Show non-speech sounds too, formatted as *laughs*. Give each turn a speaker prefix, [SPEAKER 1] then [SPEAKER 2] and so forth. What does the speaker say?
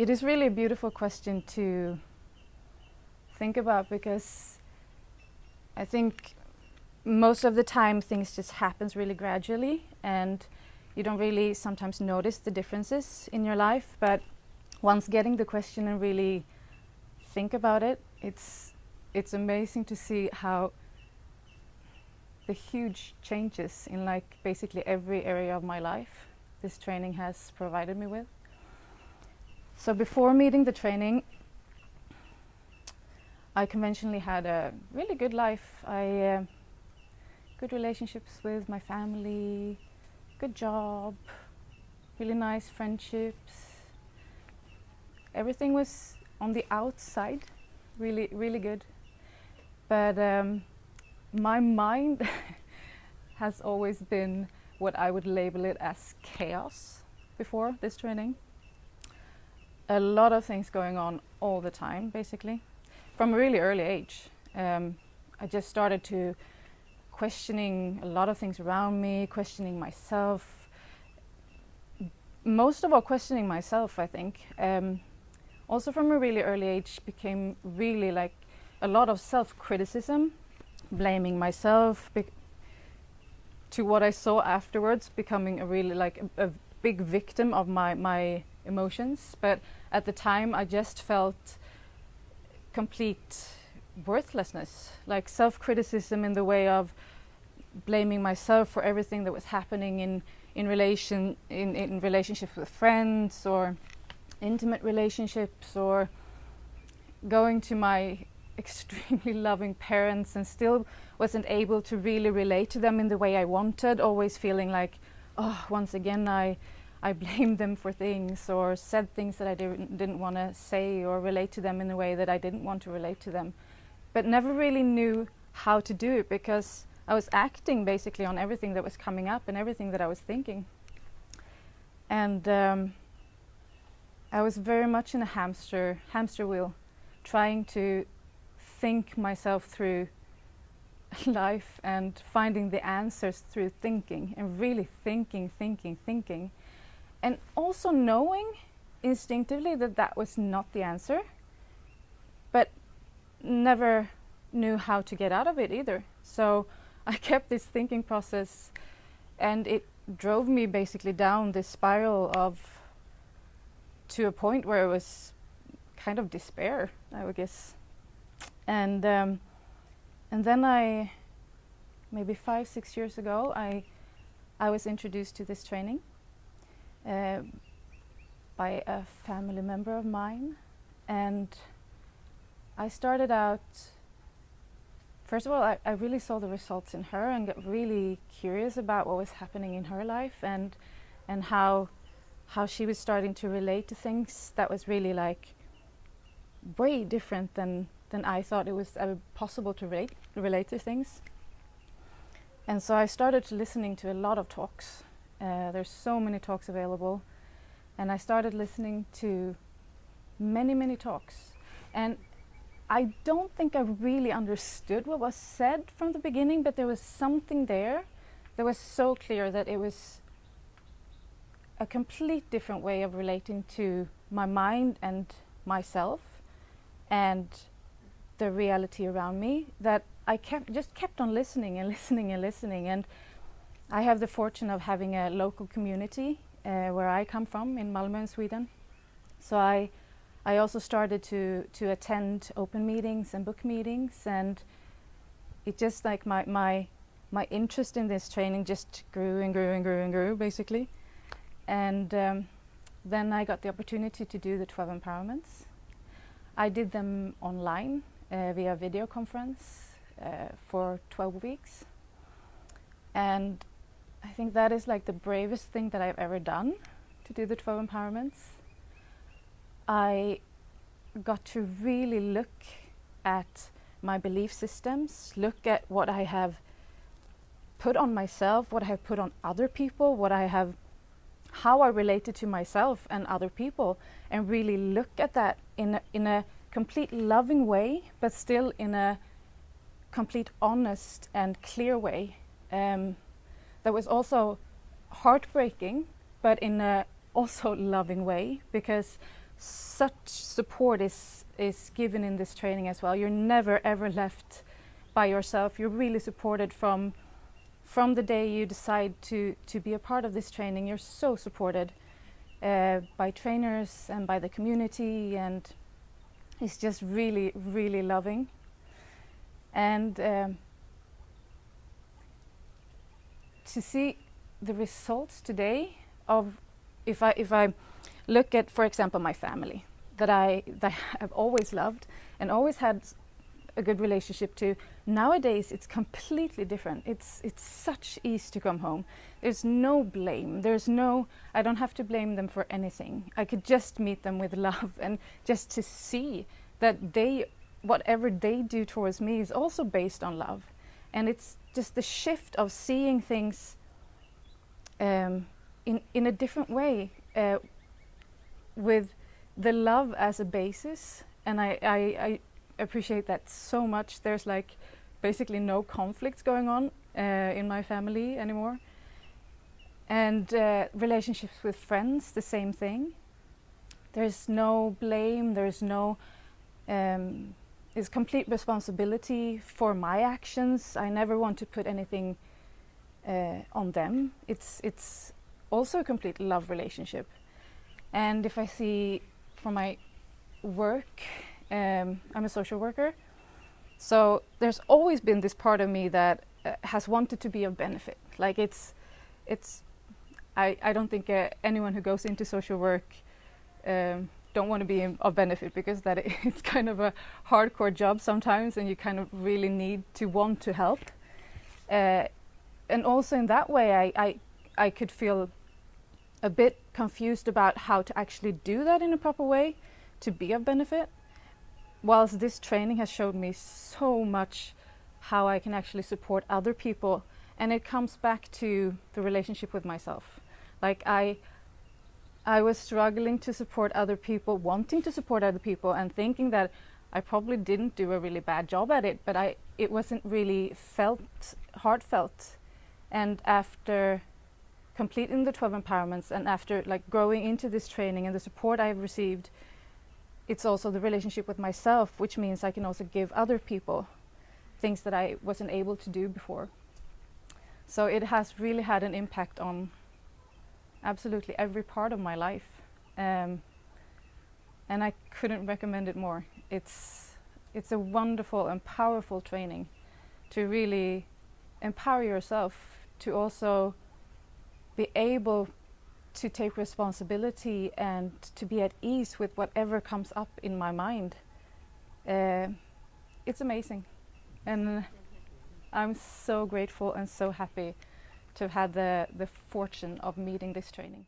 [SPEAKER 1] it is really a beautiful question to think about because I think most of the time things just happens really gradually and you don't really sometimes notice the differences in your life. But once getting the question and really think about it it's it's amazing to see how the huge changes in like basically every area of my life this training has provided me with so before meeting the training I conventionally had a really good life I uh, good relationships with my family good job, really nice friendships. Everything was on the outside, really, really good. But um, my mind *laughs* has always been what I would label it as chaos before this training. A lot of things going on all the time, basically. From a really early age, um, I just started to questioning a lot of things around me, questioning myself. Most of all, questioning myself, I think. Um, also from a really early age became really like a lot of self-criticism, blaming myself to what I saw afterwards, becoming a really like a, a big victim of my, my emotions. But at the time I just felt complete worthlessness, like self-criticism in the way of blaming myself for everything that was happening in in relation in, in relationships with friends or intimate relationships or going to my *laughs* extremely loving parents and still wasn't able to really relate to them in the way I wanted, always feeling like, oh, once again I I blamed them for things or said things that I didn't, didn't want to say or relate to them in a way that I didn't want to relate to them. But never really knew how to do it because I was acting basically on everything that was coming up and everything that I was thinking. And um, I was very much in a hamster, hamster wheel, trying to think myself through *laughs* life and finding the answers through thinking and really thinking, thinking, thinking. And also knowing instinctively that that was not the answer, but never knew how to get out of it either. So I *laughs* kept this thinking process and it drove me basically down this spiral of to a point where it was kind of despair, I would guess. And um, and then I, maybe five, six years ago, I I was introduced to this training uh, by a family member of mine, and I started out first of all, I, I, really saw the results in her and got really curious about what was happening in her life and and how how she was starting to relate to things that was really like way different than than I thought it was ever possible to relate relate to things. And so I started listening to a lot of talks. Uh, there's so many talks available, and I started listening to many many talks. And I don't think I really understood what was said from the beginning, but there was something there that was so clear that it was a complete different way of relating to my mind and myself and the reality around me that I kept just kept on listening and listening and listening and I have the fortune of having a local community uh, where I come from in Malmö in Sweden so I I also started to, to attend open meetings and book meetings and it just like my, my, my interest in this training just grew and grew and grew and grew basically. And um, then I got the opportunity to do the 12 empowerments. I did them online uh, via video conference uh, for 12 weeks. And I think that is like the bravest thing that I've ever done to do the 12 empowerments. I got to really look at my belief systems, look at what I have put on myself, what I have put on other people, what I have, how I related to myself and other people, and really look at that in a, in a complete loving way, but still in a complete honest and clear way. Um, that was also heartbreaking, but in a also loving way, because such support is is given in this training as well. You're never ever left by yourself. You're really supported from from the day you decide to to be a part of this training. You're so supported uh, by trainers and by the community, and it's just really really loving. And um, to see the results today of if I if I look at, for example, my family that I that *laughs* I have always loved and always had a good relationship to. Nowadays, it's completely different. It's it's such ease to come home. There's no blame. There's no. I don't have to blame them for anything. I could just meet them with *laughs* love and just to see that they, whatever they do towards me, is also based on love, and it's just the shift of seeing things um, in in a different way. Uh, with the love as a basis. And I, I, I, appreciate that so much. There's like basically no conflicts going on uh, in my family anymore. And uh, relationships with friends the same thing. There's no blame. There's no um, is complete responsibility for my actions I never want to put anything uh, on them it's it's also a complete love relationship and if I see for my work, um, I'm a social worker. So there's always been this part of me that uh, has wanted to be of benefit. Like it's, it's, I, I don't think uh, anyone who goes into social work um, don't want to be of benefit because that *laughs* it's kind of a hardcore job sometimes and you kind of really need to want to help. Uh, and also in that way I, I, I could feel a bit confused about how to actually do that in a proper way to be of benefit. Whilst this training has showed me so much how I can actually support other people and it comes back to the relationship with myself. Like I I was struggling to support other people, wanting to support other people and thinking that I probably didn't do a really bad job at it, but I it wasn't really felt heartfelt. And after completing the 12 empowerments and after like growing into this training and the support I've received, it's also the relationship with myself, which means I can also give other people things that I wasn't able to do before. So it has really had an impact on absolutely every part of my life. Um, and I couldn't recommend it more. It's, it's a wonderful and powerful training to really empower yourself to also be able to take responsibility and to be at ease with whatever comes up in my mind. Uh, it's amazing. And I'm so grateful and so happy to have had the, the fortune of meeting this training.